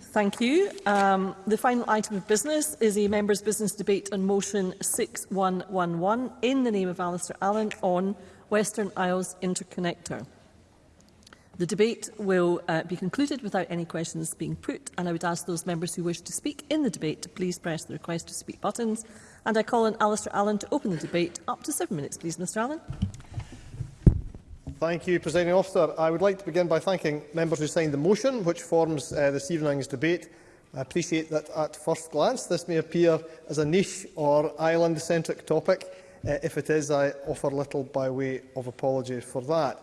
Thank you. Um, the final item of business is a Members' Business Debate on Motion 6111 in the name of Alistair Allen on Western Isles Interconnector. The debate will uh, be concluded without any questions being put and I would ask those members who wish to speak in the debate to please press the request to speak buttons and I call on Alistair Allen to open the debate. Up to seven minutes please Mr Allen. Thank you, Presiding Officer. I would like to begin by thanking members who signed the motion, which forms uh, this evening's debate. I appreciate that at first glance this may appear as a niche or island-centric topic. Uh, if it is, I offer little by way of apology for that.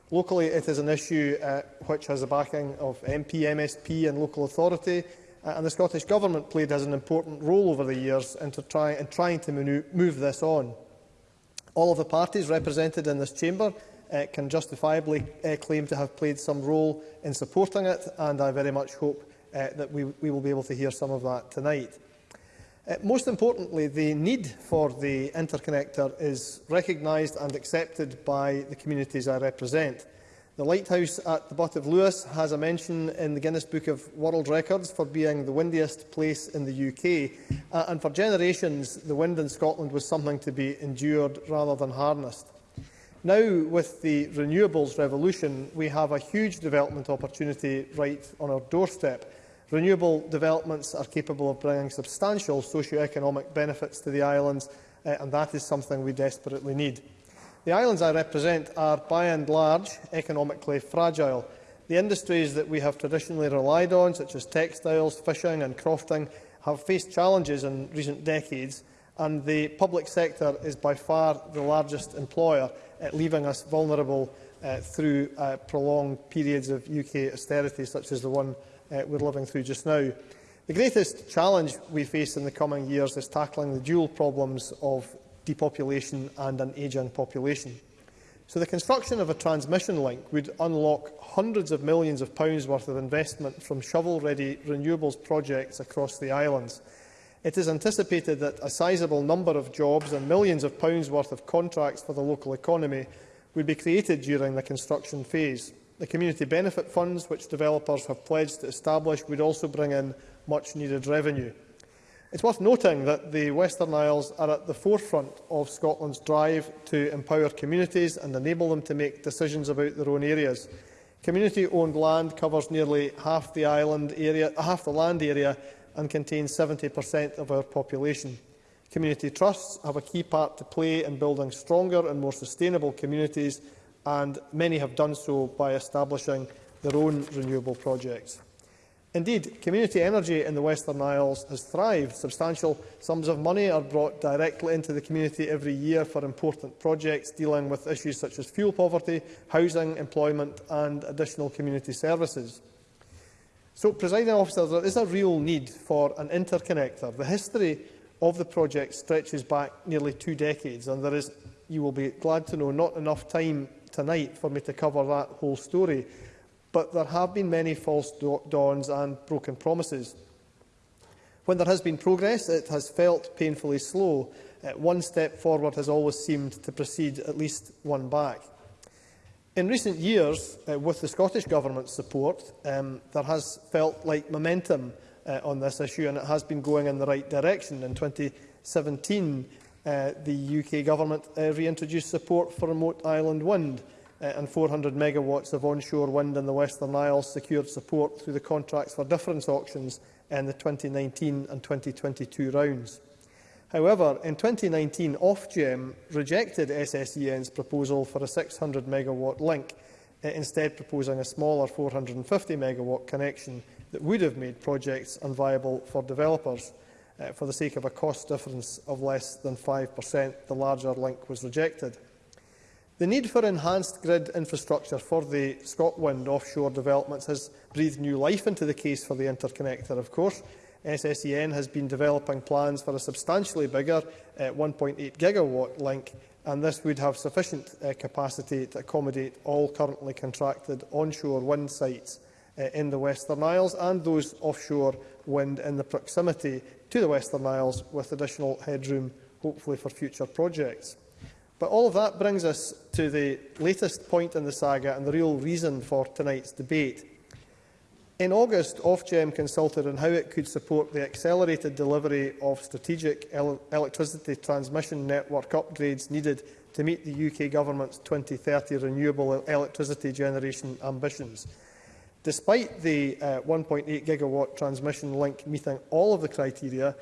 Locally, it is an issue uh, which has the backing of MP, MSP and local authority, uh, and the Scottish Government played as an important role over the years in, to try, in trying to move this on. All of the parties represented in this chamber uh, can justifiably uh, claim to have played some role in supporting it, and I very much hope uh, that we, we will be able to hear some of that tonight. Uh, most importantly, the need for the interconnector is recognised and accepted by the communities I represent. The lighthouse at the Butt of Lewis has a mention in the Guinness Book of World Records for being the windiest place in the UK, uh, and for generations the wind in Scotland was something to be endured rather than harnessed. Now, with the renewables revolution, we have a huge development opportunity right on our doorstep. Renewable developments are capable of bringing substantial socio-economic benefits to the islands, uh, and that is something we desperately need. The islands I represent are, by and large, economically fragile. The industries that we have traditionally relied on, such as textiles, fishing and crofting, have faced challenges in recent decades, and the public sector is by far the largest employer, uh, leaving us vulnerable uh, through uh, prolonged periods of UK austerity, such as the one uh, we're living through just now. The greatest challenge we face in the coming years is tackling the dual problems of depopulation and an ageing population. So the construction of a transmission link would unlock hundreds of millions of pounds worth of investment from shovel-ready renewables projects across the islands. It is anticipated that a sizeable number of jobs and millions of pounds worth of contracts for the local economy would be created during the construction phase. The community benefit funds, which developers have pledged to establish, would also bring in much-needed revenue. It's worth noting that the Western Isles are at the forefront of Scotland's drive to empower communities and enable them to make decisions about their own areas. Community-owned land covers nearly half the island area, half the land area, and contains 70% of our population. Community trusts have a key part to play in building stronger and more sustainable communities and many have done so by establishing their own renewable projects. Indeed, community energy in the Western Isles has thrived. Substantial sums of money are brought directly into the community every year for important projects dealing with issues such as fuel poverty, housing, employment and additional community services. So, presiding officer, there is a real need for an interconnector. The history of the project stretches back nearly two decades and there is, you will be glad to know, not enough time tonight for me to cover that whole story. But there have been many false dawns and broken promises. When there has been progress, it has felt painfully slow. Uh, one step forward has always seemed to precede at least one back. In recent years, uh, with the Scottish Government's support, um, there has felt like momentum uh, on this issue, and it has been going in the right direction. In 2017, uh, the UK Government uh, reintroduced support for remote island wind uh, and 400 megawatts of onshore wind in the Western Isles secured support through the Contracts for Difference auctions in the 2019 and 2022 rounds. However, in 2019, Ofgem rejected SSEN's proposal for a 600 megawatt link, uh, instead proposing a smaller 450 megawatt connection that would have made projects unviable for developers uh, for the sake of a cost difference of less than 5%. The larger link was rejected. The need for enhanced grid infrastructure for the Scotland offshore developments has breathed new life into the case for the interconnector, of course. SSEN has been developing plans for a substantially bigger uh, 1.8 gigawatt link, and this would have sufficient uh, capacity to accommodate all currently contracted onshore wind sites uh, in the Western Isles and those offshore wind in the proximity to the Western Isles with additional headroom, hopefully, for future projects. But all of that brings us to the latest point in the saga and the real reason for tonight's debate. In August, Ofgem consulted on how it could support the accelerated delivery of strategic el electricity transmission network upgrades needed to meet the UK Government's 2030 renewable electricity generation ambitions. Despite the uh, 1.8 gigawatt transmission link meeting all of the criteria,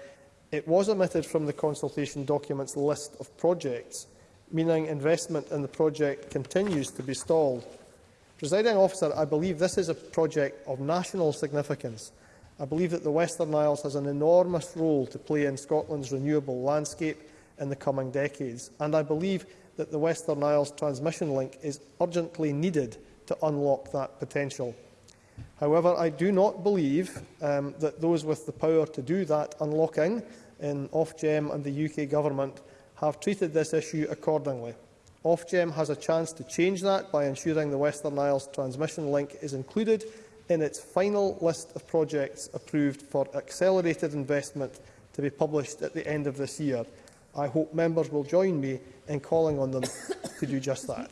it was omitted from the consultation document's list of projects, meaning investment in the project continues to be stalled. Presiding officer, I believe this is a project of national significance. I believe that the Western Isles has an enormous role to play in Scotland's renewable landscape in the coming decades, and I believe that the Western Isles transmission link is urgently needed to unlock that potential. However, I do not believe um, that those with the power to do that unlocking in Ofgem and the UK Government have treated this issue accordingly. Ofgem has a chance to change that by ensuring the Western Isles transmission link is included in its final list of projects approved for accelerated investment to be published at the end of this year. I hope members will join me in calling on them to do just that.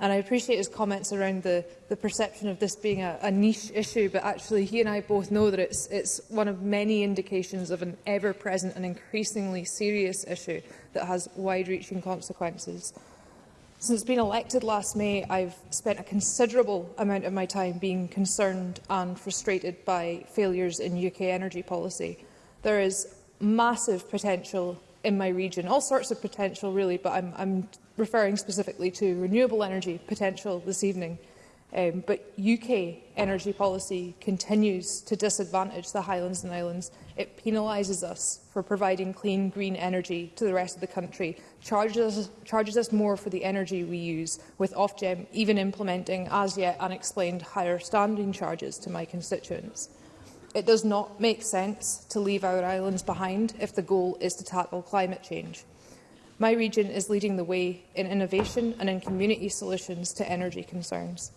And I appreciate his comments around the, the perception of this being a, a niche issue, but actually he and I both know that it's, it's one of many indications of an ever-present and increasingly serious issue that has wide-reaching consequences. Since being elected last May, I've spent a considerable amount of my time being concerned and frustrated by failures in UK energy policy. There is massive potential in my region, all sorts of potential really, but I'm, I'm referring specifically to renewable energy potential this evening. Um, but UK energy policy continues to disadvantage the Highlands and Islands. It penalises us for providing clean, green energy to the rest of the country, charges us, charges us more for the energy we use, with Ofgem even implementing as yet unexplained higher standing charges to my constituents. It does not make sense to leave our islands behind if the goal is to tackle climate change. My region is leading the way in innovation and in community solutions to energy concerns.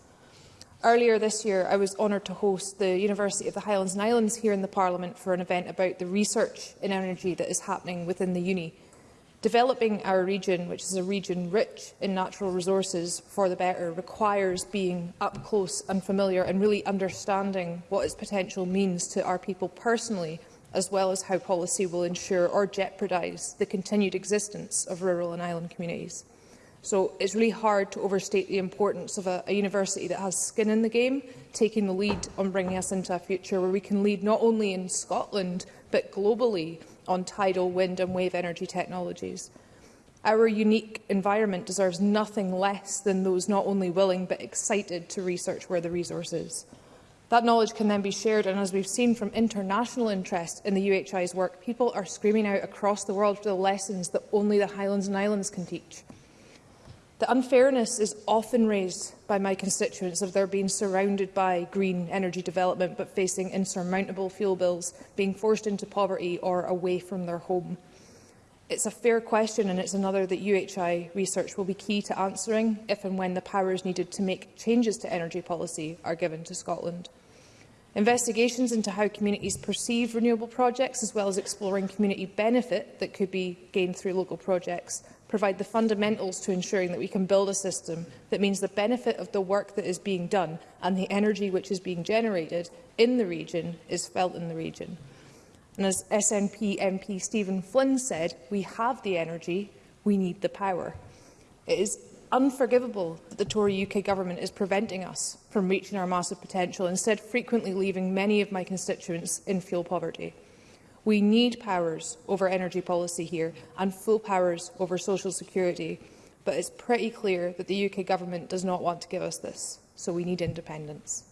Earlier this year, I was honoured to host the University of the Highlands and Islands here in the Parliament for an event about the research in energy that is happening within the uni Developing our region, which is a region rich in natural resources for the better, requires being up close and familiar and really understanding what its potential means to our people personally, as well as how policy will ensure or jeopardise the continued existence of rural and island communities. So it's really hard to overstate the importance of a, a, university that has skin in the game, taking the lead on bringing us into a future where we can lead not only in Scotland but globally on tidal, wind and wave energy technologies. Our unique environment deserves nothing less than those not only willing but excited to research where the resource is. That knowledge can then be shared and as we've seen from international interest in the UHI's work, people are screaming out across the world for the lessons that only the Highlands and Islands can teach. The unfairness is often raised by my constituents of their being surrounded by green energy development but facing insurmountable fuel bills, being forced into poverty or away from their home. It's a fair question and it's another that UHI research will be key to answering if and when the powers needed to make changes to energy policy are given to Scotland. Investigations into how communities perceive renewable projects, as well as exploring community benefit that could be gained through local projects, provide the fundamentals to ensuring that we can build a system that means the benefit of the work that is being done and the energy which is being generated in the region is felt in the region. And as SNP MP Stephen Flynn said, we have the energy, we need the power. It is unforgivable that the Tory UK government is preventing us from reaching our massive potential, instead frequently leaving many of my constituents in fuel poverty. We need powers over energy policy here and full powers over social security, but it's pretty clear that the UK government does not want to give us this, so we need independence.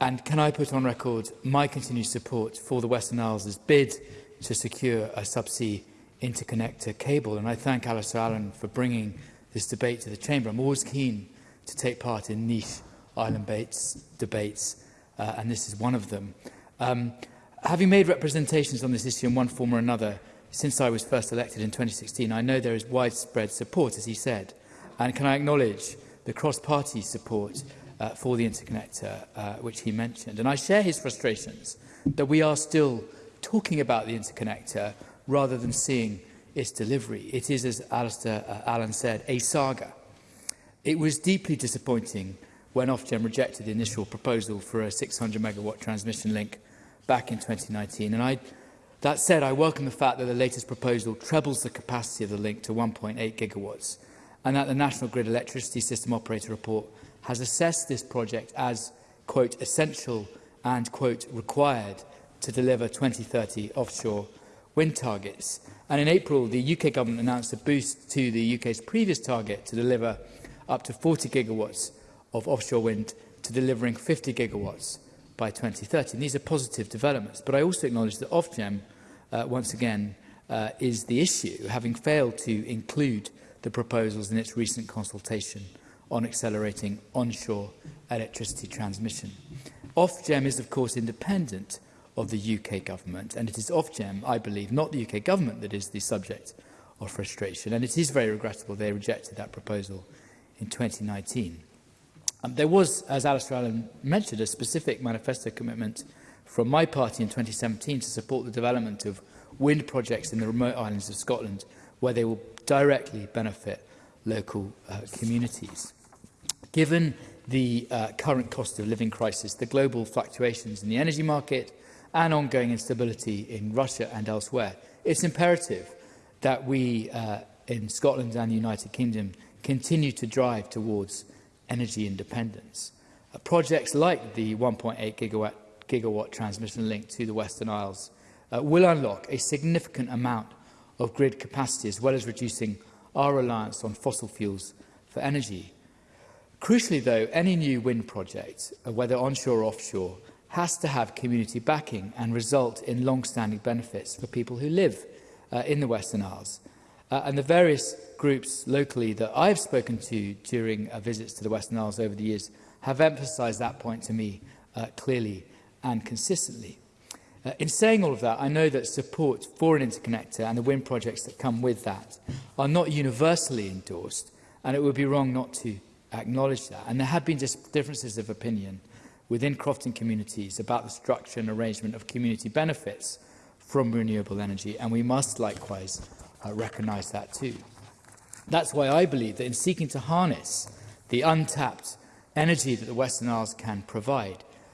and can I put on record my continued support for the Western Isles' bid to secure a subsea interconnector cable and I thank Alistair Allen for bringing this debate to the Chamber. I'm always keen to take part in niche island baits, debates uh, and this is one of them. Um, having made representations on this issue in one form or another since I was first elected in 2016, I know there is widespread support, as he said, And can I acknowledge the cross-party support uh, for the interconnector, uh, which he mentioned. And I share his frustrations that we are still talking about the interconnector rather than seeing its delivery. It is, as Alistair uh, Allen said, a saga. It was deeply disappointing when Ofgem rejected the initial proposal for a 600 megawatt transmission link back in 2019. And I, that said, I welcome the fact that the latest proposal trebles the capacity of the link to 1.8 gigawatts and that the National Grid Electricity System Operator report has assessed this project as, quote, essential and, quote, required to deliver 2030 offshore wind targets. And in April, the UK government announced a boost to the UK's previous target to deliver up to 40 gigawatts of offshore wind to delivering 50 gigawatts by 2030. And these are positive developments. But I also acknowledge that Ofgem, uh, once again, uh, is the issue, having failed to include the proposals in its recent consultation on accelerating onshore electricity transmission. Ofgem is, of course, independent of the UK government, and it is Ofgem, I believe, not the UK government that is the subject of frustration, and it is very regrettable they rejected that proposal in 2019. Um, there was, as Alistair Allen mentioned, a specific manifesto commitment from my party in 2017 to support the development of wind projects in the remote islands of Scotland where they will directly benefit local uh, communities. Given the uh, current cost of living crisis, the global fluctuations in the energy market and ongoing instability in Russia and elsewhere, it's imperative that we uh, in Scotland and the United Kingdom continue to drive towards energy independence. Uh, projects like the 1.8 gigawatt, gigawatt transmission link to the Western Isles uh, will unlock a significant amount of grid capacity, as well as reducing our reliance on fossil fuels for energy. Crucially, though, any new wind project, uh, whether onshore or offshore, has to have community backing and result in long-standing benefits for people who live uh, in the Western Isles. Uh, and the various groups locally that I've spoken to during uh, visits to the Western Isles over the years have emphasised that point to me uh, clearly and consistently. Uh, in saying all of that, I know that support for an interconnector and the wind projects that come with that are not universally endorsed, and it would be wrong not to acknowledge that. And there have been just differences of opinion within Crofton communities about the structure and arrangement of community benefits from renewable energy, and we must likewise uh, recognise that too. That's why I believe that in seeking to harness the untapped energy that the Western Isles can provide,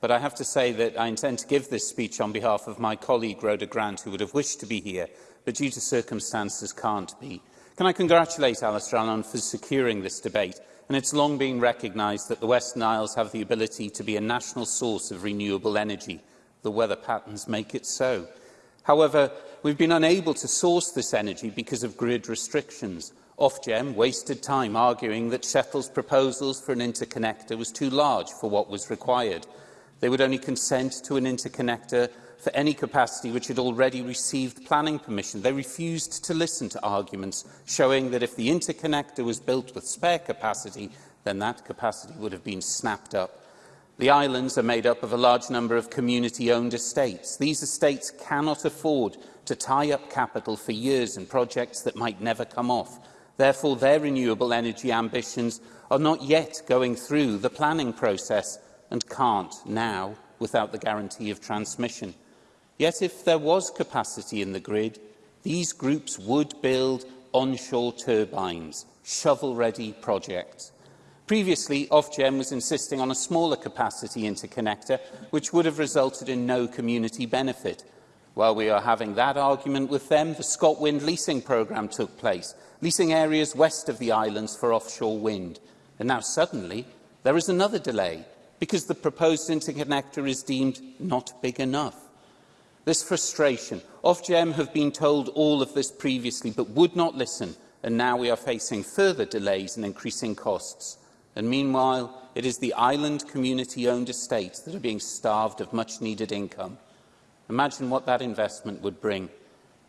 But I have to say that I intend to give this speech on behalf of my colleague, Rhoda Grant, who would have wished to be here, but due to circumstances can't be. Can I congratulate Alistair Allen for securing this debate? And it's long been recognised that the West Niles have the ability to be a national source of renewable energy. The weather patterns make it so. However, we've been unable to source this energy because of grid restrictions. Ofgem wasted time arguing that Sheffield's proposals for an interconnector was too large for what was required. They would only consent to an interconnector for any capacity which had already received planning permission. They refused to listen to arguments showing that if the interconnector was built with spare capacity, then that capacity would have been snapped up. The islands are made up of a large number of community-owned estates. These estates cannot afford to tie up capital for years in projects that might never come off. Therefore, their renewable energy ambitions are not yet going through the planning process and can't now without the guarantee of transmission. Yet if there was capacity in the grid, these groups would build onshore turbines, shovel-ready projects. Previously, Ofgem was insisting on a smaller capacity interconnector, which would have resulted in no community benefit. While we are having that argument with them, the ScotWind leasing programme took place, leasing areas west of the islands for offshore wind. And now suddenly, there is another delay, because the proposed interconnector is deemed not big enough. This frustration. Ofgem have been told all of this previously but would not listen and now we are facing further delays and increasing costs. And meanwhile, it is the island community-owned estates that are being starved of much-needed income. Imagine what that investment would bring.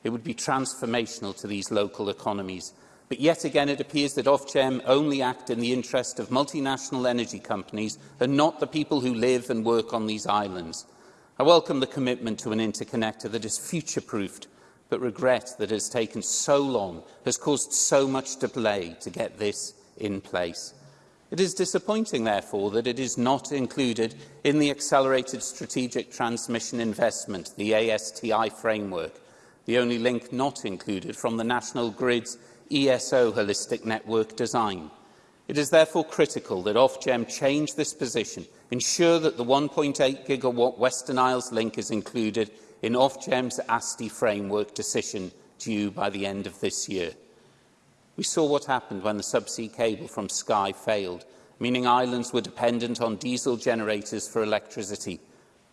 It would be transformational to these local economies. But yet again, it appears that Ofgem only act in the interest of multinational energy companies and not the people who live and work on these islands. I welcome the commitment to an interconnector that is future-proofed, but regret that it has taken so long, has caused so much delay to get this in place. It is disappointing, therefore, that it is not included in the Accelerated Strategic Transmission Investment, the ASTI framework, the only link not included from the National Grid's ESO holistic network design. It is therefore critical that Ofgem change this position, ensure that the 1.8 gigawatt Western Isles link is included in Ofgem's ASTI framework decision due by the end of this year. We saw what happened when the subsea cable from Sky failed, meaning islands were dependent on diesel generators for electricity.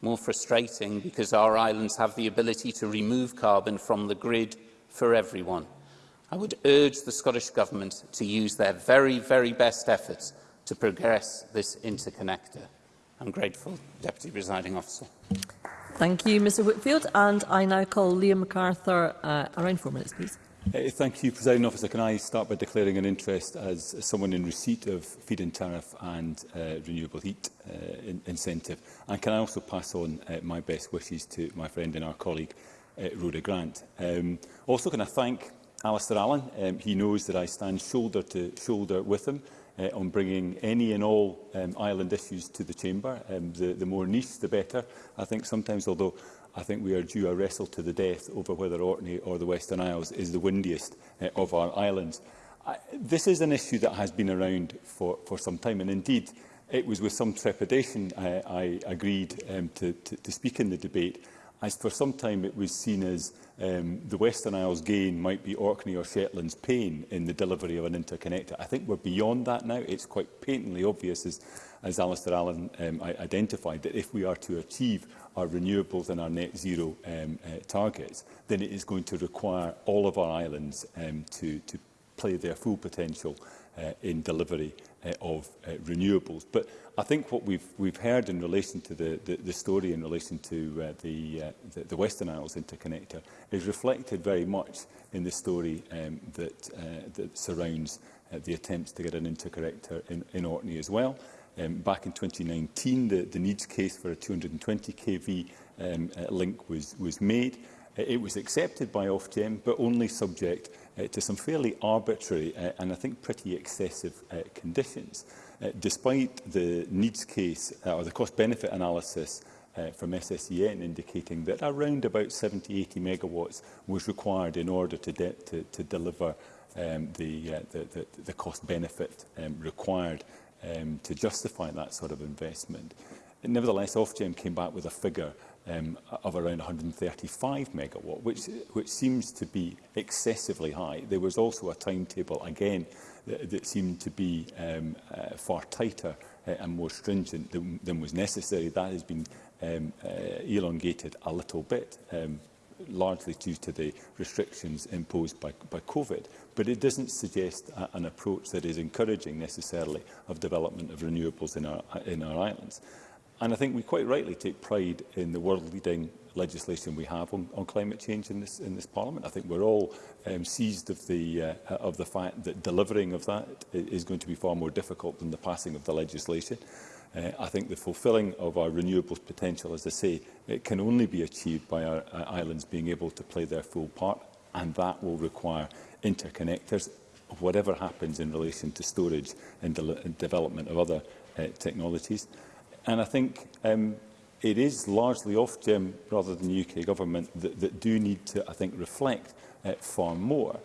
More frustrating because our islands have the ability to remove carbon from the grid for everyone. I would urge the Scottish Government to use their very, very best efforts to progress this interconnector. I'm grateful, Deputy Presiding Officer. Thank you, Mr Whitfield. And I now call Liam MacArthur. Uh, around four minutes, please. Uh, thank you, Presiding Officer. Can I start by declaring an interest as someone in receipt of feed-in tariff and uh, renewable heat uh, in incentive? And can I also pass on uh, my best wishes to my friend and our colleague, uh, Rhoda Grant? Um, also, can I thank Alistair Allen. Um, he knows that I stand shoulder to shoulder with him uh, on bringing any and all um, island issues to the chamber. Um, the, the more niche, the better. I think sometimes, although I think we are due a wrestle to the death over whether Orkney or the Western Isles is the windiest uh, of our islands. I, this is an issue that has been around for, for some time, and indeed it was with some trepidation I, uh, I agreed um, to, to, to speak in the debate. As for some time it was seen as um, the Western Isles gain might be Orkney or Shetland's pain in the delivery of an interconnector. I think we're beyond that now. It's quite patently obvious, as, as Alistair Allen um, identified, that if we are to achieve our renewables and our net zero um, uh, targets, then it is going to require all of our islands um, to, to play their full potential uh, in delivery uh, of uh, renewables. But I think what we've, we've heard in relation to the, the, the story in relation to uh, the, uh, the, the Western Isles interconnector is reflected very much in the story um, that, uh, that surrounds uh, the attempts to get an interconnector in, in Orkney as well. Um, back in 2019, the, the needs case for a 220 kV um, uh, link was, was made. It was accepted by Ofgem, but only subject uh, to some fairly arbitrary uh, and I think pretty excessive uh, conditions. Uh, despite the needs case uh, or the cost-benefit analysis uh, from SSEN indicating that around about 70-80 megawatts was required in order to, de to, to deliver um, the, uh, the, the, the cost-benefit um, required um, to justify that sort of investment. And nevertheless, Ofgem came back with a figure um, of around 135 megawatt, which, which seems to be excessively high. There was also a timetable, again, that, that seemed to be um, uh, far tighter uh, and more stringent than, than was necessary. That has been um, uh, elongated a little bit, um, largely due to the restrictions imposed by, by COVID. But it doesn't suggest a, an approach that is encouraging necessarily of development of renewables in our, in our islands. And I think we quite rightly take pride in the world-leading legislation we have on, on climate change in this in this parliament. I think we're all um, seized of the uh, of the fact that delivering of that is going to be far more difficult than the passing of the legislation. Uh, I think the fulfilling of our renewables potential, as I say, it can only be achieved by our uh, islands being able to play their full part, and that will require interconnectors, whatever happens in relation to storage and, de and development of other uh, technologies and I think um, it is largely Ofgem rather than the UK government that, that do need to, I think, reflect uh, far more.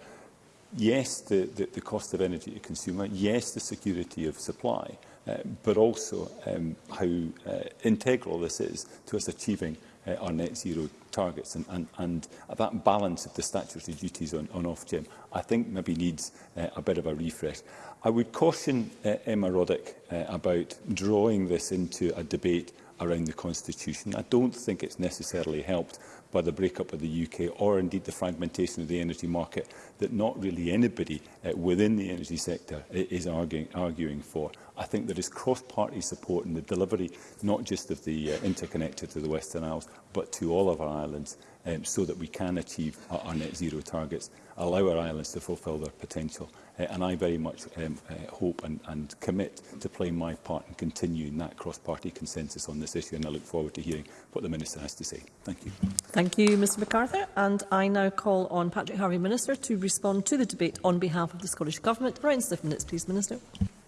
Yes, the, the, the cost of energy to consumer, yes, the security of supply, uh, but also um, how uh, integral this is to us achieving uh, our net zero targets and, and, and that balance of the statutory duties on, on Ofgem, I think maybe needs uh, a bit of a refresh. I would caution uh, Emma Roddick uh, about drawing this into a debate around the Constitution. I don't think it's necessarily helped by the breakup of the UK or indeed the fragmentation of the energy market that not really anybody uh, within the energy sector uh, is arguing, arguing for. I think there is cross-party support in the delivery, not just of the uh, interconnector to the Western Isles, but to all of our islands, um, so that we can achieve our, our net zero targets, allow our islands to fulfil their potential. Uh, and I very much um, uh, hope and, and commit to play my part in continuing that cross-party consensus on this issue. And I look forward to hearing what the Minister has to say. Thank you. Thank you, Mr MacArthur. And I now call on Patrick Harvey, Minister, to respond to the debate on behalf of the Scottish Government. Around seven minutes, please, Minister.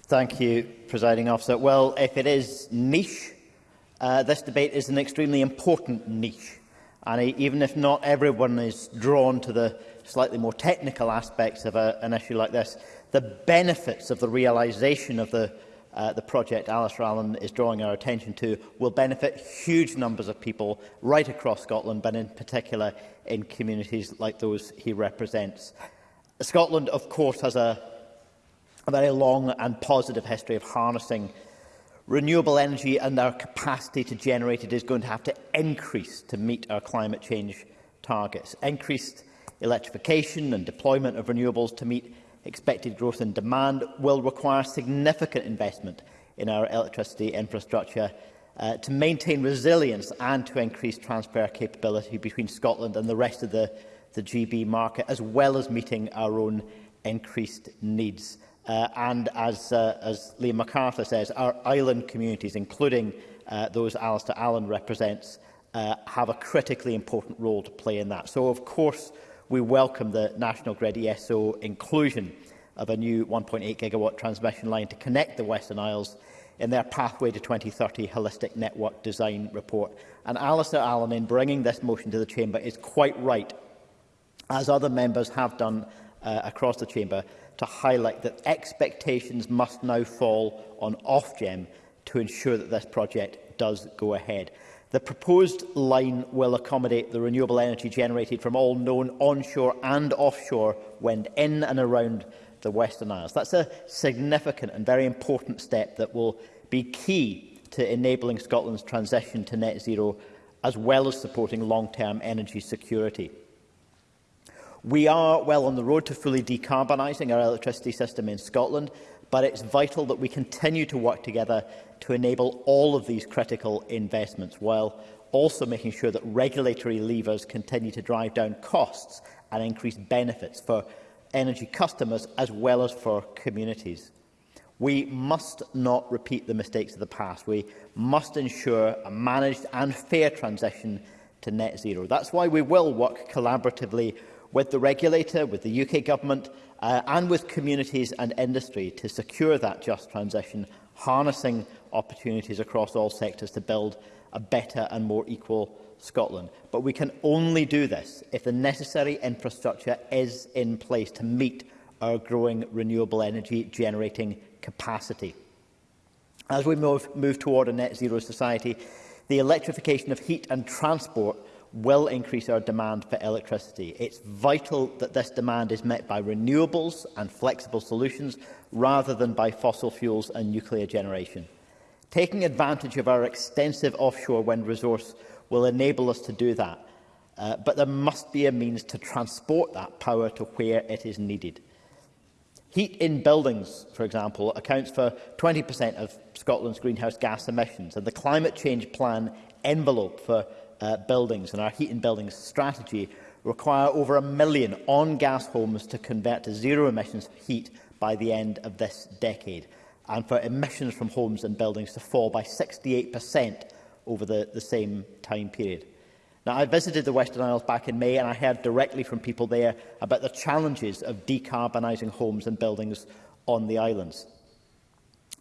Thank you, Presiding Officer. Well, if it is niche, uh, this debate is an extremely important niche. And e, even if not everyone is drawn to the slightly more technical aspects of a, an issue like this, the benefits of the realisation of the uh, the project Alistair Allen is drawing our attention to will benefit huge numbers of people right across Scotland, but in particular in communities like those he represents. Scotland, of course, has a, a very long and positive history of harnessing renewable energy and our capacity to generate it is going to have to increase to meet our climate change targets. Increased electrification and deployment of renewables to meet expected growth in demand will require significant investment in our electricity infrastructure uh, to maintain resilience and to increase transfer capability between Scotland and the rest of the, the GB market, as well as meeting our own increased needs. Uh, and as, uh, as Liam MacArthur says, our island communities, including uh, those Alistair Allen represents, uh, have a critically important role to play in that. So, of course, we welcome the National Grid ESO inclusion of a new 1.8 gigawatt transmission line to connect the Western Isles in their Pathway to 2030 Holistic Network Design report. And Alistair Allen, in bringing this motion to the Chamber, is quite right, as other members have done uh, across the Chamber, to highlight that expectations must now fall on Ofgem to ensure that this project does go ahead. The proposed line will accommodate the renewable energy generated from all known onshore and offshore wind in and around the Western Isles. That's a significant and very important step that will be key to enabling Scotland's transition to net zero as well as supporting long-term energy security. We are well on the road to fully decarbonising our electricity system in Scotland but it's vital that we continue to work together to enable all of these critical investments, while also making sure that regulatory levers continue to drive down costs and increase benefits for energy customers as well as for communities. We must not repeat the mistakes of the past. We must ensure a managed and fair transition to net zero. That's why we will work collaboratively with the regulator, with the UK government uh, and with communities and industry to secure that just transition, harnessing opportunities across all sectors to build a better and more equal Scotland. But we can only do this if the necessary infrastructure is in place to meet our growing renewable energy generating capacity. As we move, move toward a net zero society, the electrification of heat and transport will increase our demand for electricity. It's vital that this demand is met by renewables and flexible solutions rather than by fossil fuels and nuclear generation. Taking advantage of our extensive offshore wind resource will enable us to do that, uh, but there must be a means to transport that power to where it is needed. Heat in buildings, for example, accounts for 20% of Scotland's greenhouse gas emissions, and the Climate Change Plan envelope for uh, buildings, and our heat and buildings strategy require over a million on-gas homes to convert to zero-emissions heat by the end of this decade, and for emissions from homes and buildings to fall by 68% over the, the same time period. Now, I visited the Western Isles back in May and I heard directly from people there about the challenges of decarbonising homes and buildings on the islands.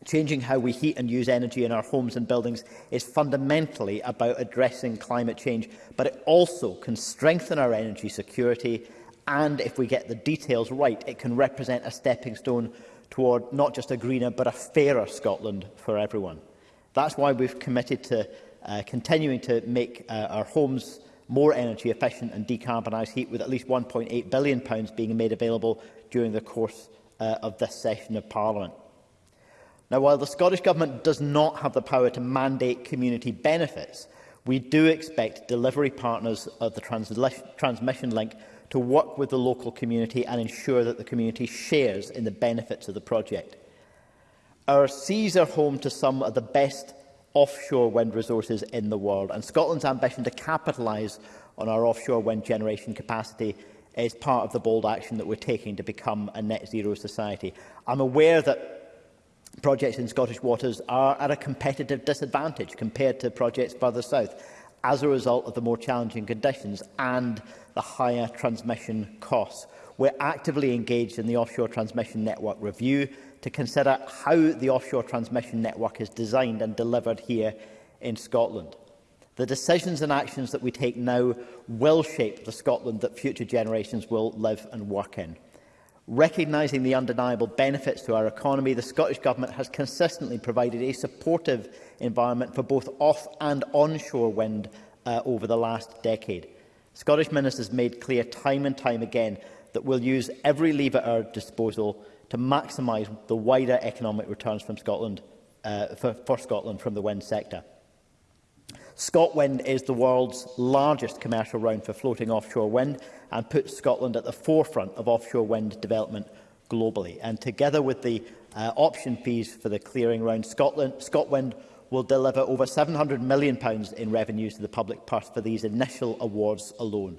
Changing how we heat and use energy in our homes and buildings is fundamentally about addressing climate change, but it also can strengthen our energy security and, if we get the details right, it can represent a stepping stone toward not just a greener but a fairer Scotland for everyone. That's why we've committed to uh, continuing to make uh, our homes more energy efficient and decarbonise heat with at least £1.8 billion being made available during the course uh, of this session of Parliament. Now, while the Scottish Government does not have the power to mandate community benefits, we do expect delivery partners of the trans transmission link to work with the local community and ensure that the community shares in the benefits of the project. Our seas are home to some of the best offshore wind resources in the world, and Scotland's ambition to capitalise on our offshore wind generation capacity is part of the bold action that we're taking to become a net zero society. I'm aware that projects in Scottish waters are at a competitive disadvantage compared to projects further south as a result of the more challenging conditions and the higher transmission costs. We're actively engaged in the offshore transmission network review to consider how the offshore transmission network is designed and delivered here in Scotland. The decisions and actions that we take now will shape the Scotland that future generations will live and work in. Recognising the undeniable benefits to our economy, the Scottish Government has consistently provided a supportive environment for both off- and onshore wind uh, over the last decade. Scottish ministers made clear time and time again that we'll use every lever at our disposal to maximise the wider economic returns from Scotland, uh, for, for Scotland from the wind sector. ScotWind is the world's largest commercial round for floating offshore wind and puts Scotland at the forefront of offshore wind development globally. And together with the uh, option fees for the clearing round, Scotland, ScotWind will deliver over £700 million in revenues to the public purse for these initial awards alone.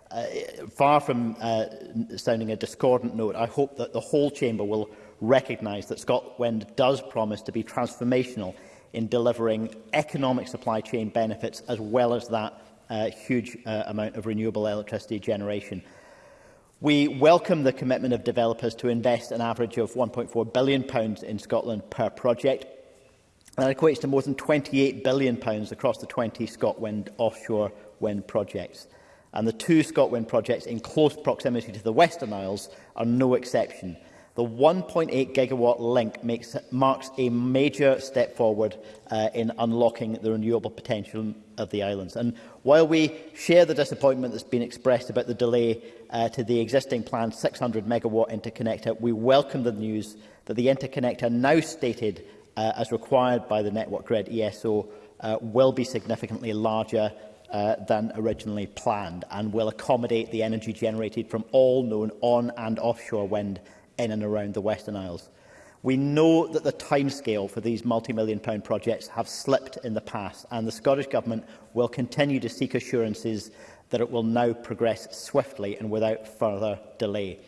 uh, far from uh, sounding a discordant note, I hope that the whole chamber will recognise that Scotland does promise to be transformational in delivering economic supply chain benefits as well as that uh, huge uh, amount of renewable electricity generation. We welcome the commitment of developers to invest an average of £1.4 billion pounds in Scotland per project. That equates to more than £28 billion pounds across the 20 ScotWind offshore wind projects and the two ScotWind projects in close proximity to the Western Isles are no exception. The 1.8 gigawatt link makes, marks a major step forward uh, in unlocking the renewable potential of the islands. And while we share the disappointment that's been expressed about the delay uh, to the existing planned 600 megawatt interconnector, we welcome the news that the interconnector now stated uh, as required by the network grid ESO uh, will be significantly larger uh, than originally planned and will accommodate the energy generated from all known on and offshore wind in and around the Western Isles. We know that the timescale for these multi-million pound projects have slipped in the past and the Scottish Government will continue to seek assurances that it will now progress swiftly and without further delay.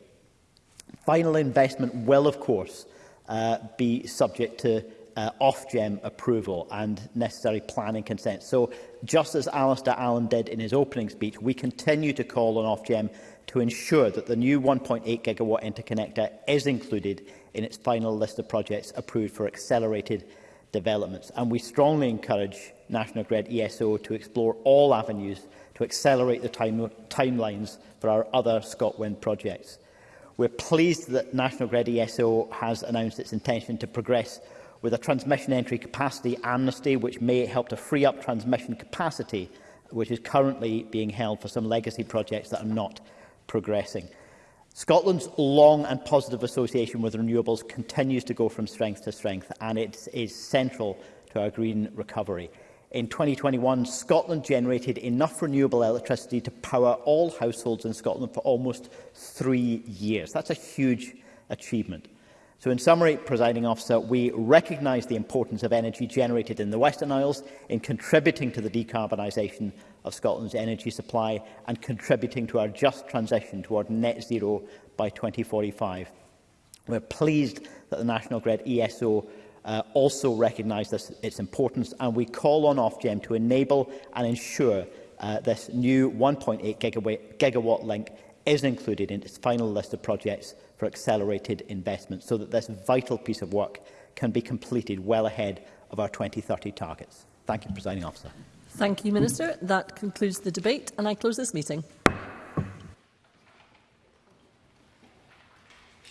Final investment will, of course, uh, be subject to uh, Ofgem approval and necessary planning consent. So, just as Alistair Allen did in his opening speech, we continue to call on Ofgem to ensure that the new 1.8 gigawatt interconnector is included in its final list of projects approved for accelerated developments. And we strongly encourage National Grid ESO to explore all avenues to accelerate the time timelines for our other ScotWind projects. We're pleased that National Grid ESO has announced its intention to progress with a transmission entry capacity amnesty, which may help to free up transmission capacity, which is currently being held for some legacy projects that are not progressing. Scotland's long and positive association with renewables continues to go from strength to strength, and it is central to our green recovery. In 2021, Scotland generated enough renewable electricity to power all households in Scotland for almost three years. That's a huge achievement. So in summary, presiding officer, we recognise the importance of energy generated in the Western Isles in contributing to the decarbonisation of Scotland's energy supply and contributing to our just transition toward net zero by 2045. We're pleased that the National Grid ESO uh, also recognised its importance and we call on Ofgem to enable and ensure uh, this new 1.8 gigawatt, gigawatt link is included in its final list of projects for accelerated investment so that this vital piece of work can be completed well ahead of our 2030 targets. Thank you, Presiding Officer. Thank you, Minister. That concludes the debate and I close this meeting.